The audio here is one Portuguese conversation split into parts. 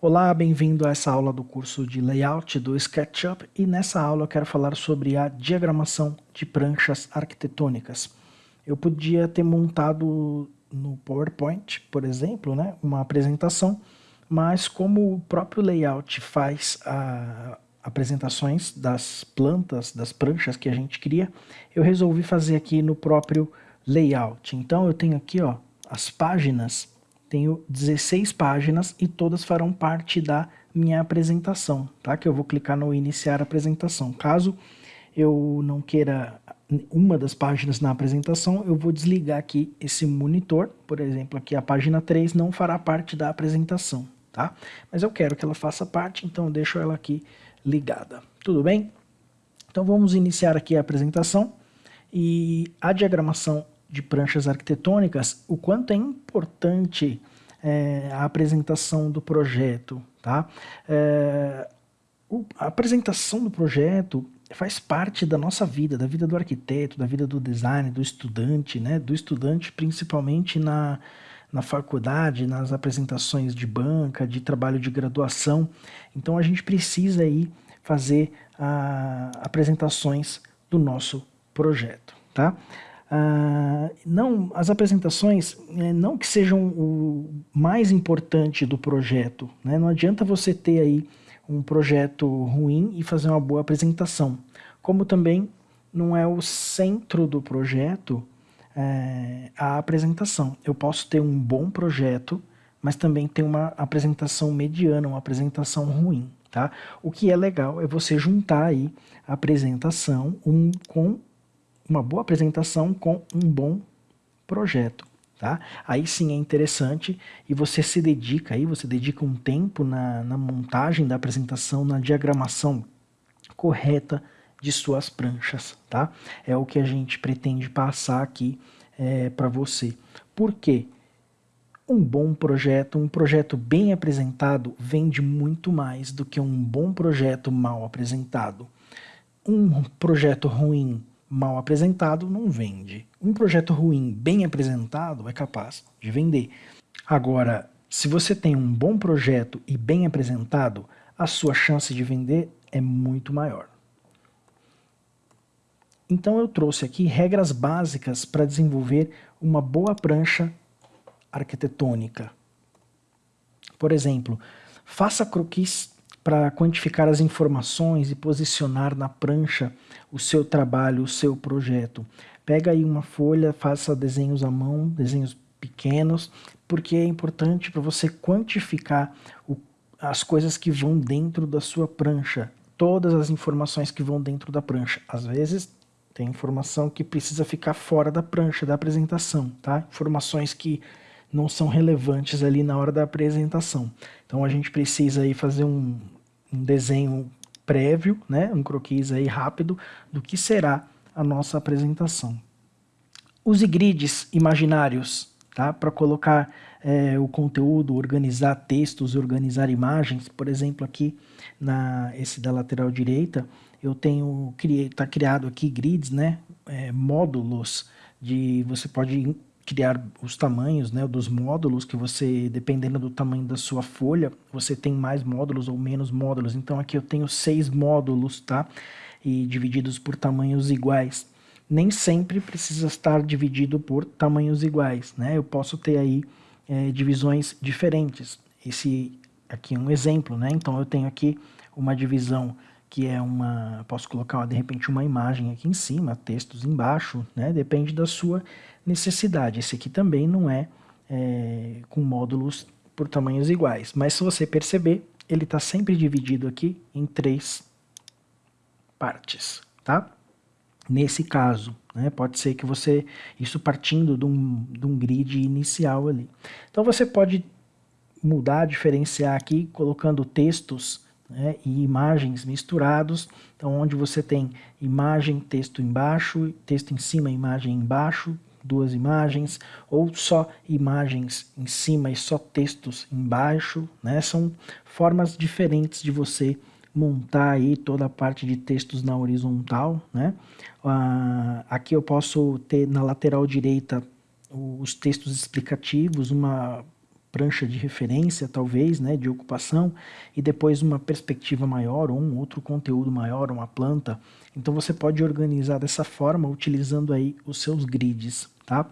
Olá, bem-vindo a essa aula do curso de Layout do SketchUp e nessa aula eu quero falar sobre a diagramação de pranchas arquitetônicas. Eu podia ter montado no PowerPoint, por exemplo, né, uma apresentação, mas como o próprio layout faz a, apresentações das plantas, das pranchas que a gente cria, eu resolvi fazer aqui no próprio layout. Então eu tenho aqui ó, as páginas tenho 16 páginas e todas farão parte da minha apresentação, tá? Que eu vou clicar no iniciar apresentação. Caso eu não queira uma das páginas na apresentação, eu vou desligar aqui esse monitor, por exemplo, aqui a página 3 não fará parte da apresentação, tá? Mas eu quero que ela faça parte, então eu deixo ela aqui ligada. Tudo bem? Então vamos iniciar aqui a apresentação e a diagramação de pranchas arquitetônicas, o quanto é importante é, a apresentação do projeto. Tá? É, o, a apresentação do projeto faz parte da nossa vida, da vida do arquiteto, da vida do design, do estudante, né? do estudante principalmente na, na faculdade, nas apresentações de banca, de trabalho de graduação. Então a gente precisa aí fazer a, apresentações do nosso projeto. Tá? Ah, não, as apresentações, né, não que sejam o mais importante do projeto, né? não adianta você ter aí um projeto ruim e fazer uma boa apresentação, como também não é o centro do projeto é, a apresentação. Eu posso ter um bom projeto, mas também ter uma apresentação mediana, uma apresentação ruim. Tá? O que é legal é você juntar aí a apresentação um, com uma boa apresentação com um bom projeto. Tá? Aí sim é interessante e você se dedica aí, você dedica um tempo na, na montagem da apresentação, na diagramação correta de suas pranchas, tá? É o que a gente pretende passar aqui é, para você. Por quê? Um bom projeto, um projeto bem apresentado, vende muito mais do que um bom projeto mal apresentado. Um projeto ruim mal apresentado não vende. Um projeto ruim bem apresentado é capaz de vender. Agora, se você tem um bom projeto e bem apresentado, a sua chance de vender é muito maior. Então eu trouxe aqui regras básicas para desenvolver uma boa prancha arquitetônica. Por exemplo, faça croquis para quantificar as informações e posicionar na prancha o seu trabalho, o seu projeto. Pega aí uma folha, faça desenhos à mão, desenhos pequenos, porque é importante para você quantificar o, as coisas que vão dentro da sua prancha, todas as informações que vão dentro da prancha. Às vezes tem informação que precisa ficar fora da prancha, da apresentação, tá? Informações que não são relevantes ali na hora da apresentação. Então a gente precisa aí fazer um, um desenho prévio, né, um croquis aí rápido do que será a nossa apresentação. Use grids imaginários tá, para colocar é, o conteúdo, organizar textos, organizar imagens. Por exemplo, aqui na esse da lateral direita, eu tenho está criado aqui grids, né, é, módulos de você pode criar os tamanhos né, dos módulos que você, dependendo do tamanho da sua folha, você tem mais módulos ou menos módulos. Então aqui eu tenho seis módulos, tá? E divididos por tamanhos iguais. Nem sempre precisa estar dividido por tamanhos iguais, né? Eu posso ter aí é, divisões diferentes. Esse aqui é um exemplo, né? Então eu tenho aqui uma divisão que é uma, posso colocar de repente uma imagem aqui em cima, textos embaixo, né? Depende da sua necessidade. Esse aqui também não é, é com módulos por tamanhos iguais, mas se você perceber, ele está sempre dividido aqui em três partes, tá? Nesse caso, né, pode ser que você, isso partindo de um, de um grid inicial ali. Então você pode mudar, diferenciar aqui, colocando textos né, e imagens misturados, então onde você tem imagem, texto embaixo, texto em cima, imagem embaixo, duas imagens, ou só imagens em cima e só textos embaixo, né, são formas diferentes de você montar aí toda a parte de textos na horizontal, né? Uh, aqui eu posso ter na lateral direita os textos explicativos, uma prancha de referência, talvez, né, de ocupação, e depois uma perspectiva maior, ou um outro conteúdo maior, uma planta. Então você pode organizar dessa forma, utilizando aí os seus grids, tá?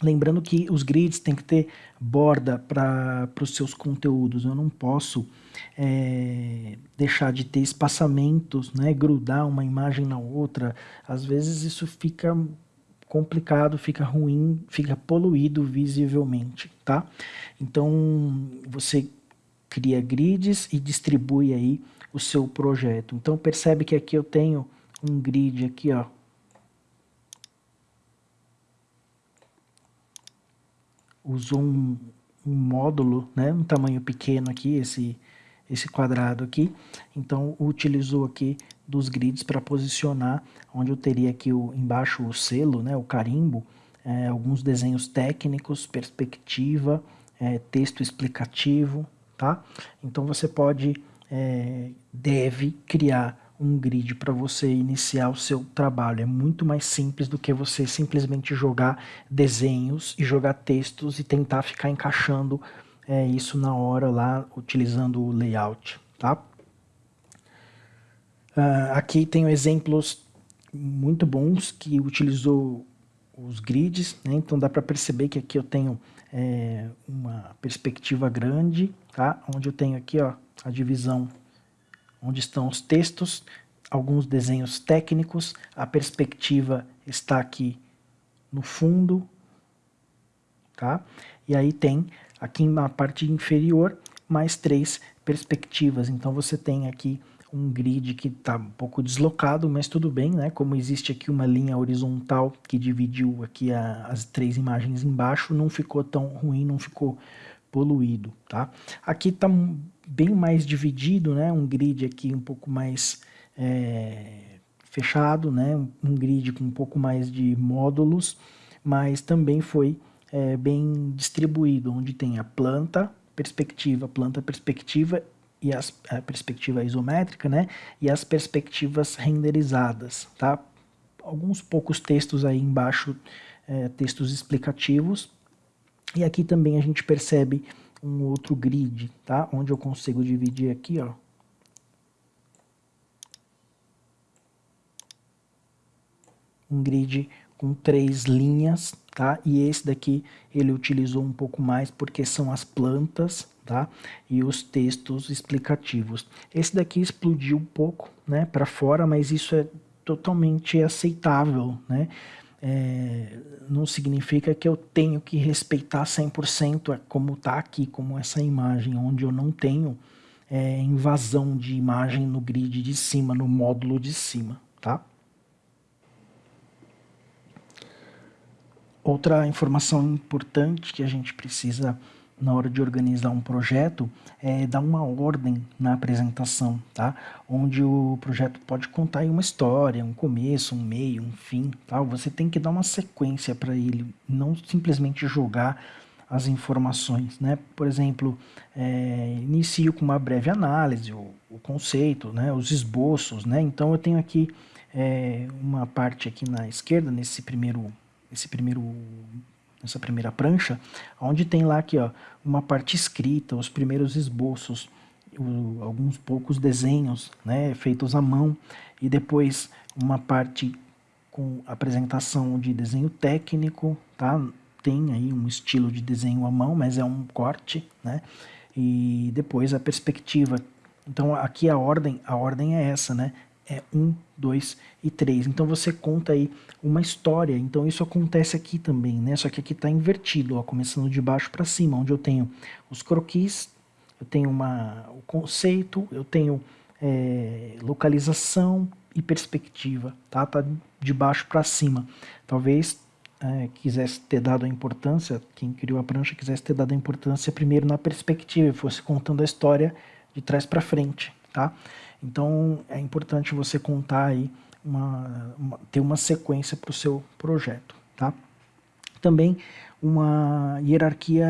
Lembrando que os grids têm que ter borda para os seus conteúdos, eu não posso é, deixar de ter espaçamentos, né, grudar uma imagem na outra, às vezes isso fica complicado, fica ruim, fica poluído visivelmente, tá? Então, você cria grids e distribui aí o seu projeto. Então, percebe que aqui eu tenho um grid aqui, ó. Usou um, um módulo, né, um tamanho pequeno aqui, esse, esse quadrado aqui. Então, utilizou aqui dos grids para posicionar, onde eu teria aqui o, embaixo o selo, né, o carimbo, é, alguns desenhos técnicos, perspectiva, é, texto explicativo, tá? Então você pode, é, deve criar um grid para você iniciar o seu trabalho. É muito mais simples do que você simplesmente jogar desenhos e jogar textos e tentar ficar encaixando é, isso na hora lá, utilizando o layout, tá? Uh, aqui tenho exemplos muito bons que utilizou os grids, né? então dá para perceber que aqui eu tenho é, uma perspectiva grande, tá? onde eu tenho aqui ó, a divisão onde estão os textos, alguns desenhos técnicos, a perspectiva está aqui no fundo, tá? E aí tem aqui na parte inferior mais três perspectivas, então você tem aqui um grid que está um pouco deslocado, mas tudo bem, né? Como existe aqui uma linha horizontal que dividiu aqui a, as três imagens embaixo, não ficou tão ruim, não ficou poluído, tá? Aqui está bem mais dividido, né? Um grid aqui um pouco mais é, fechado, né? Um grid com um pouco mais de módulos, mas também foi é, bem distribuído, onde tem a planta, perspectiva, planta, perspectiva e as, a perspectiva isométrica, né? E as perspectivas renderizadas, tá? Alguns poucos textos aí embaixo, é, textos explicativos. E aqui também a gente percebe um outro grid, tá? Onde eu consigo dividir aqui, ó. Um grid com três linhas, tá? E esse daqui ele utilizou um pouco mais porque são as plantas, tá? E os textos explicativos. Esse daqui explodiu um pouco, né, para fora, mas isso é totalmente aceitável, né? É, não significa que eu tenho que respeitar 100% como está aqui, como essa imagem, onde eu não tenho é, invasão de imagem no grid de cima, no módulo de cima, tá? Outra informação importante que a gente precisa na hora de organizar um projeto, é dar uma ordem na apresentação, tá? Onde o projeto pode contar uma história, um começo, um meio, um fim, tá? Você tem que dar uma sequência para ele, não simplesmente jogar as informações, né? Por exemplo, é, inicio com uma breve análise, o, o, conceito, né? Os esboços, né? Então eu tenho aqui é, uma parte aqui na esquerda, nesse primeiro, nesse primeiro nessa primeira prancha, onde tem lá aqui ó, uma parte escrita, os primeiros esboços, o, alguns poucos desenhos né, feitos à mão, e depois uma parte com apresentação de desenho técnico, tá? tem aí um estilo de desenho à mão, mas é um corte, né? e depois a perspectiva. Então aqui a ordem, a ordem é essa, né? É 1, 2 e 3. Então você conta aí uma história. Então isso acontece aqui também, né? Só que aqui está invertido, ó, começando de baixo para cima, onde eu tenho os croquis, eu tenho uma, o conceito, eu tenho é, localização e perspectiva, tá? Tá de baixo para cima. Talvez é, quisesse ter dado a importância, quem criou a prancha quisesse ter dado a importância primeiro na perspectiva, e fosse contando a história de trás para frente, tá? Então é importante você contar aí, uma, uma ter uma sequência para o seu projeto, tá? Também uma hierarquia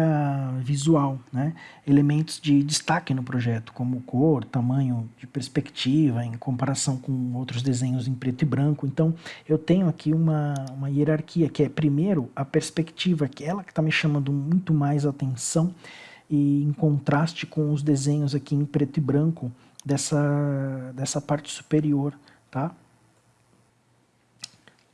visual, né? elementos de destaque no projeto, como cor, tamanho de perspectiva, em comparação com outros desenhos em preto e branco. Então, eu tenho aqui uma, uma hierarquia, que é, primeiro, a perspectiva, que é ela que está me chamando muito mais atenção, e em contraste com os desenhos aqui em preto e branco dessa, dessa parte superior, tá?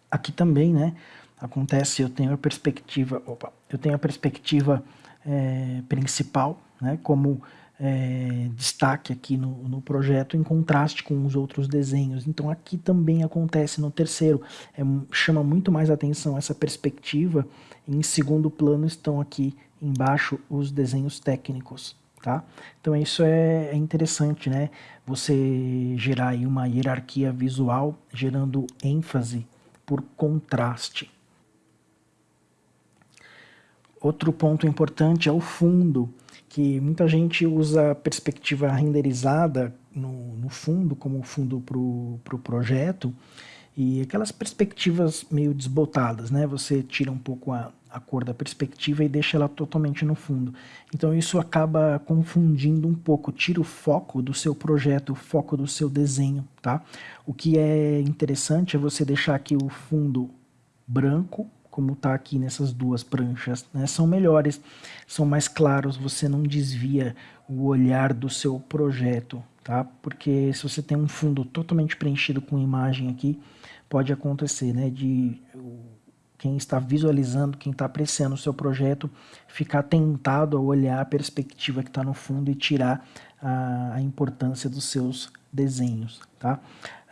Aqui também, né, acontece, eu tenho a perspectiva, opa, eu tenho a perspectiva é, principal, né, como é, destaque aqui no, no, projeto, em contraste com os outros desenhos. Então aqui também acontece no terceiro, é, chama muito mais atenção essa perspectiva, em segundo plano estão aqui embaixo os desenhos técnicos. Tá? Então isso é, é interessante, né? Você gerar aí uma hierarquia visual, gerando ênfase por contraste. Outro ponto importante é o fundo, que muita gente usa a perspectiva renderizada no, no fundo, como fundo para o pro projeto, e aquelas perspectivas meio desbotadas, né? Você tira um pouco a, a cor da perspectiva e deixa ela totalmente no fundo. Então isso acaba confundindo um pouco, tira o foco do seu projeto, o foco do seu desenho, tá? O que é interessante é você deixar aqui o fundo branco como está aqui nessas duas pranchas, né, são melhores, são mais claros, você não desvia o olhar do seu projeto, tá? Porque se você tem um fundo totalmente preenchido com imagem aqui, pode acontecer, né, de quem está visualizando, quem está apreciando o seu projeto, ficar tentado a olhar a perspectiva que está no fundo e tirar a, a importância dos seus desenhos, tá?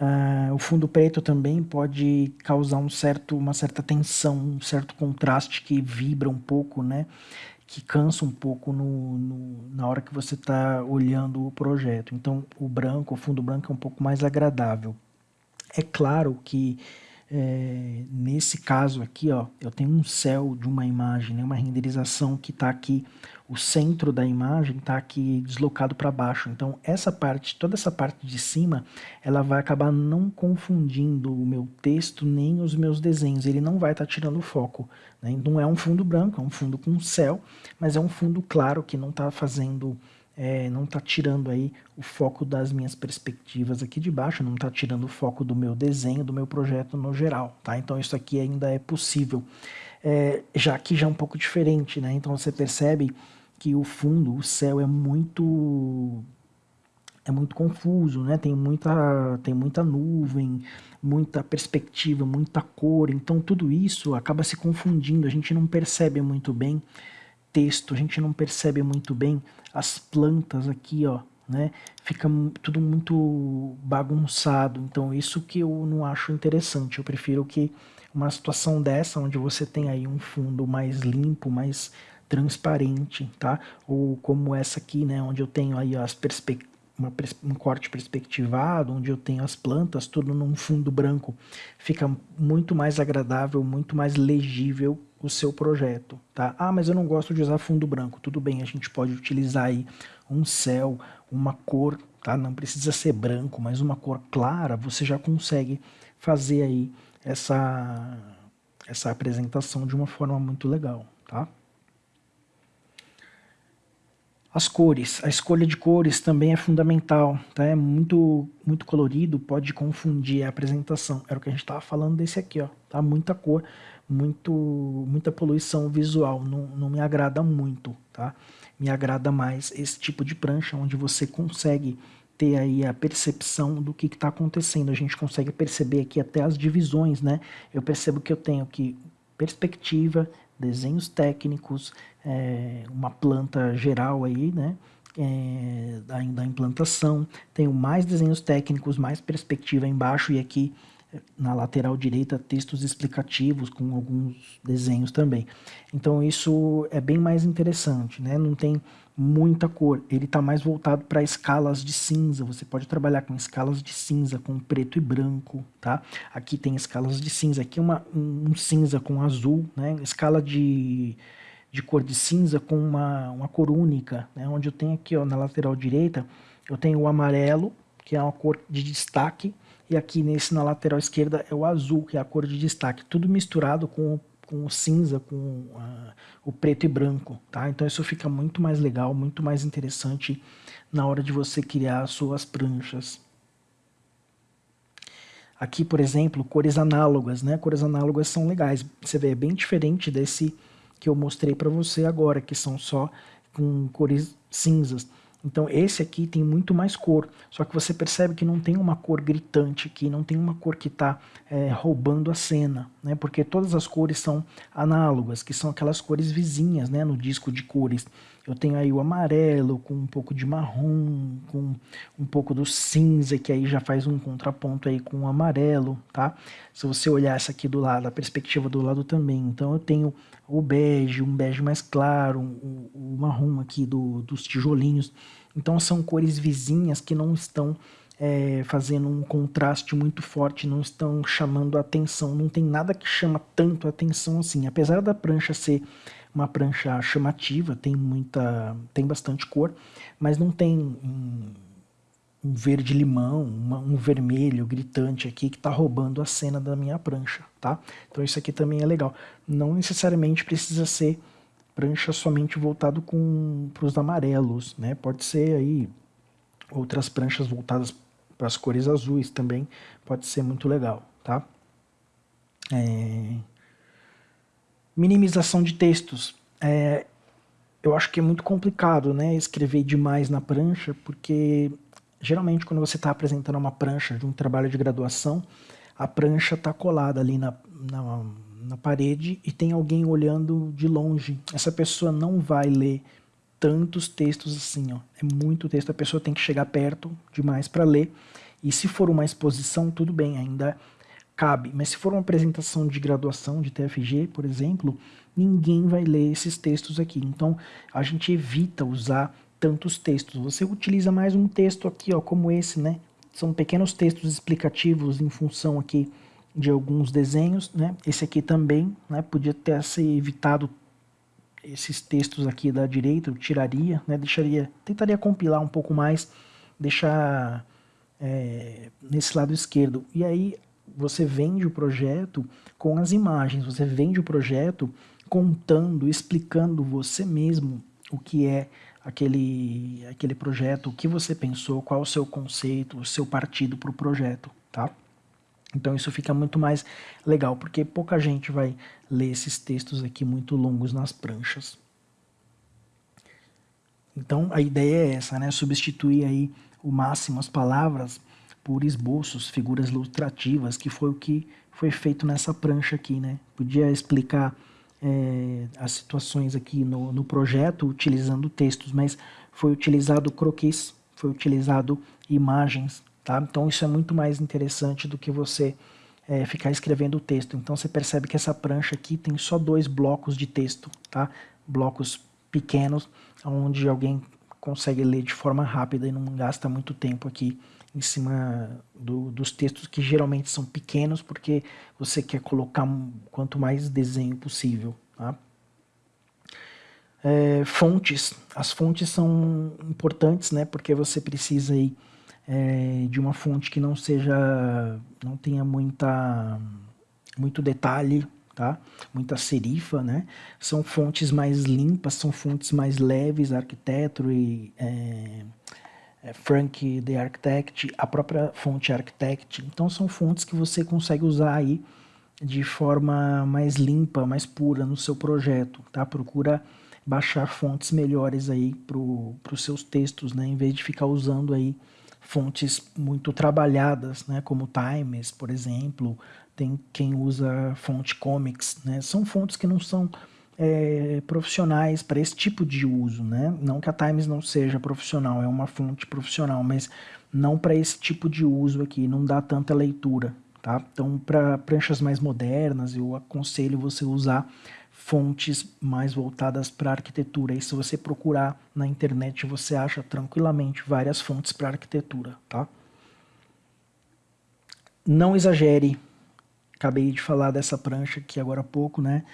Uh, o fundo preto também pode causar um certo, uma certa tensão, um certo contraste que vibra um pouco, né? que cansa um pouco no, no na hora que você está olhando o projeto. Então, o branco, o fundo branco é um pouco mais agradável. É claro que é, nesse caso aqui, ó, eu tenho um céu de uma imagem, né, uma renderização que está aqui, o centro da imagem está aqui deslocado para baixo. Então essa parte, toda essa parte de cima, ela vai acabar não confundindo o meu texto nem os meus desenhos. Ele não vai estar tá tirando o foco. Né? Não é um fundo branco, é um fundo com céu, mas é um fundo claro que não está fazendo é, não está tirando aí o foco das minhas perspectivas aqui de baixo, não está tirando o foco do meu desenho, do meu projeto no geral, tá? Então isso aqui ainda é possível. É, já que já é um pouco diferente, né? Então você percebe que o fundo, o céu é muito é muito confuso, né? Tem muita tem muita nuvem, muita perspectiva, muita cor, então tudo isso acaba se confundindo, a gente não percebe muito bem texto, a gente não percebe muito bem as plantas aqui, ó, né? Fica tudo muito bagunçado, então isso que eu não acho interessante, eu prefiro que uma situação dessa, onde você tem aí um fundo mais limpo, mais transparente, tá? Ou como essa aqui, né, onde eu tenho aí as perspectivas um corte perspectivado, onde eu tenho as plantas tudo num fundo branco, fica muito mais agradável, muito mais legível o seu projeto, tá? Ah, mas eu não gosto de usar fundo branco. Tudo bem, a gente pode utilizar aí um céu, uma cor, tá? Não precisa ser branco, mas uma cor clara, você já consegue fazer aí essa, essa apresentação de uma forma muito legal, tá? As cores, a escolha de cores também é fundamental, tá? É muito, muito colorido, pode confundir a apresentação. Era o que a gente estava falando desse aqui, ó, tá? Muita cor, muito, muita poluição visual, não, não me agrada muito, tá? Me agrada mais esse tipo de prancha, onde você consegue ter aí a percepção do que está acontecendo. A gente consegue perceber aqui até as divisões, né? Eu percebo que eu tenho aqui perspectiva, desenhos técnicos, é, uma planta geral aí, né? É, da, da implantação, tenho mais desenhos técnicos, mais perspectiva embaixo e aqui na lateral direita textos explicativos com alguns desenhos também. Então isso é bem mais interessante, né? não tem muita cor, ele está mais voltado para escalas de cinza, você pode trabalhar com escalas de cinza, com preto e branco, tá? Aqui tem escalas de cinza, aqui uma, um cinza com azul, né? escala de, de cor de cinza com uma, uma cor única, né? onde eu tenho aqui ó, na lateral direita, eu tenho o amarelo, que é uma cor de destaque, e aqui nesse na lateral esquerda é o azul, que é a cor de destaque, tudo misturado com, com o cinza, com uh, o preto e branco, tá? Então isso fica muito mais legal, muito mais interessante na hora de você criar suas pranchas. Aqui, por exemplo, cores análogas, né? Cores análogas são legais. Você vê, é bem diferente desse que eu mostrei para você agora, que são só com cores cinzas. Então esse aqui tem muito mais cor, só que você percebe que não tem uma cor gritante aqui, não tem uma cor que está é, roubando a cena, né? porque todas as cores são análogas, que são aquelas cores vizinhas né? no disco de cores. Eu tenho aí o amarelo com um pouco de marrom, com um pouco do cinza, que aí já faz um contraponto aí com o amarelo, tá? Se você olhar essa aqui do lado, a perspectiva do lado também, então eu tenho o bege, um bege mais claro, o, marrom aqui do, dos tijolinhos. Então são cores vizinhas que não estão é, fazendo um contraste muito forte, não estão chamando a atenção, não tem nada que chama tanto a atenção assim. Apesar da prancha ser uma prancha chamativa, tem muita, tem bastante cor, mas não tem um, um verde limão, uma, um vermelho gritante aqui que está roubando a cena da minha prancha, tá? Então isso aqui também é legal. Não necessariamente precisa ser prancha somente voltado para os amarelos, né? Pode ser aí outras pranchas voltadas para as cores azuis também, pode ser muito legal, tá? É... Minimização de textos. É, eu acho que é muito complicado né, escrever demais na prancha, porque geralmente quando você está apresentando uma prancha de um trabalho de graduação, a prancha está colada ali na, na, na, parede e tem alguém olhando de longe. Essa pessoa não vai ler tantos textos assim, ó. é muito texto, a pessoa tem que chegar perto demais para ler. E se for uma exposição, tudo bem, ainda cabe. Mas se for uma apresentação de graduação de TFG, por exemplo, ninguém vai ler esses textos aqui. Então, a gente evita usar tantos textos. Você utiliza mais um texto aqui, ó, como esse, né? São pequenos textos explicativos em função aqui de alguns desenhos, né? Esse aqui também, né? Podia ter se evitado esses textos aqui da direita, eu tiraria, né? Deixaria, tentaria compilar um pouco mais, deixar é, nesse lado esquerdo. E aí você vende o projeto com as imagens, você vende o projeto contando, explicando você mesmo o que é aquele, aquele projeto, o que você pensou, qual o seu conceito, o seu partido para o projeto, tá? Então isso fica muito mais legal, porque pouca gente vai ler esses textos aqui muito longos nas pranchas. Então a ideia é essa, né? Substituir aí o máximo as palavras por esboços, figuras ilustrativas, que foi o que foi feito nessa prancha aqui, né? Podia explicar é, as situações aqui no, no projeto utilizando textos, mas foi utilizado croquis, foi utilizado imagens, tá? Então isso é muito mais interessante do que você é, ficar escrevendo o texto. Então você percebe que essa prancha aqui tem só dois blocos de texto, tá? Blocos pequenos, onde alguém consegue ler de forma rápida e não gasta muito tempo aqui em cima do, dos textos que geralmente são pequenos, porque você quer colocar quanto mais desenho possível. Tá? É, fontes. As fontes são importantes, né, porque você precisa aí, é, de uma fonte que não seja, não tenha muita, muito detalhe, tá? muita serifa, né? São fontes mais limpas, são fontes mais leves, arquiteto e... É, é, Frank the Architect, a própria fonte Architect. Então são fontes que você consegue usar aí de forma mais limpa, mais pura no seu projeto, tá? Procura baixar fontes melhores aí para os seus textos, né? Em vez de ficar usando aí fontes muito trabalhadas, né? Como Times, por exemplo, tem quem usa fonte Comics, né? São fontes que não são é, profissionais para esse tipo de uso, né? Não que a Times não seja profissional, é uma fonte profissional, mas não para esse tipo de uso aqui, não dá tanta leitura, tá? Então, para pranchas mais modernas, eu aconselho você usar fontes mais voltadas para arquitetura. E se você procurar na internet, você acha tranquilamente várias fontes para arquitetura, tá? Não exagere. Acabei de falar dessa prancha aqui agora há pouco, né?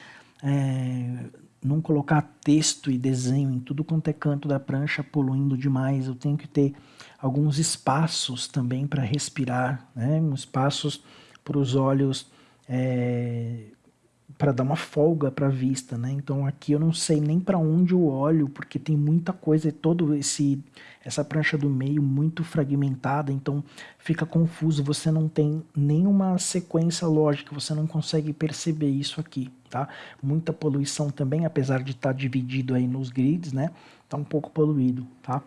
é, não colocar texto e desenho em tudo quanto é canto da prancha poluindo demais, eu tenho que ter alguns espaços também para respirar, né? espaços para os olhos é, para dar uma folga para a vista, né? Então aqui eu não sei nem para onde eu olho, porque tem muita coisa, todo esse essa prancha do meio muito fragmentada, então fica confuso, você não tem nenhuma sequência lógica, você não consegue perceber isso aqui, tá? Muita poluição também, apesar de estar tá dividido aí nos grids, né? Tá um pouco poluído, tá?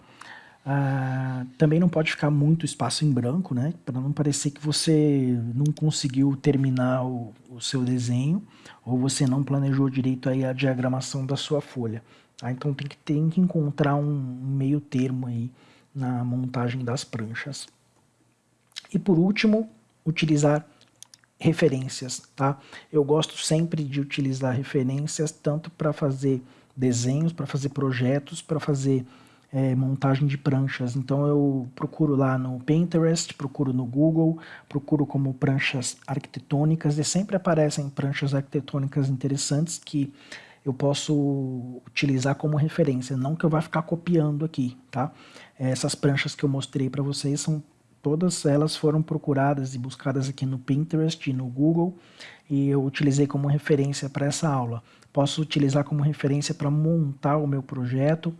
Ah, também não pode ficar muito espaço em branco, né? Para não parecer que você não conseguiu terminar o, o, seu desenho ou você não planejou direito aí a diagramação da sua folha. Tá? Então tem que, tem que encontrar um, um meio termo aí na montagem das pranchas. E por último, utilizar referências, tá? Eu gosto sempre de utilizar referências tanto para fazer desenhos, para fazer projetos, para fazer é, montagem de pranchas. Então eu procuro lá no Pinterest, procuro no Google, procuro como pranchas arquitetônicas e sempre aparecem pranchas arquitetônicas interessantes que eu posso utilizar como referência, não que eu vá ficar copiando aqui, tá? Essas pranchas que eu mostrei para vocês são todas elas foram procuradas e buscadas aqui no Pinterest e no Google e eu utilizei como referência para essa aula. Posso utilizar como referência para montar o meu projeto,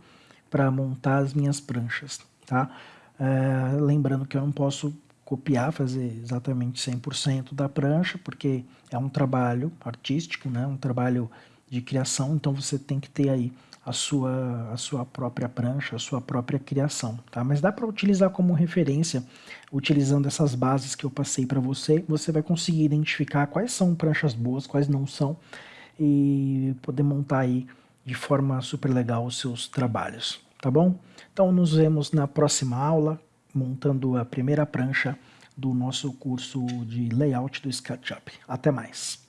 para montar as minhas pranchas, tá? É, lembrando que eu não posso copiar, fazer exatamente 100% da prancha, porque é um trabalho artístico, né? um trabalho de criação, então você tem que ter aí a sua, a sua própria prancha, a sua própria criação, tá? Mas dá para utilizar como referência, utilizando essas bases que eu passei para você, você vai conseguir identificar quais são pranchas boas, quais não são, e poder montar aí de forma super legal os seus trabalhos, tá bom? Então nos vemos na próxima aula, montando a primeira prancha do nosso curso de layout do SketchUp. Até mais!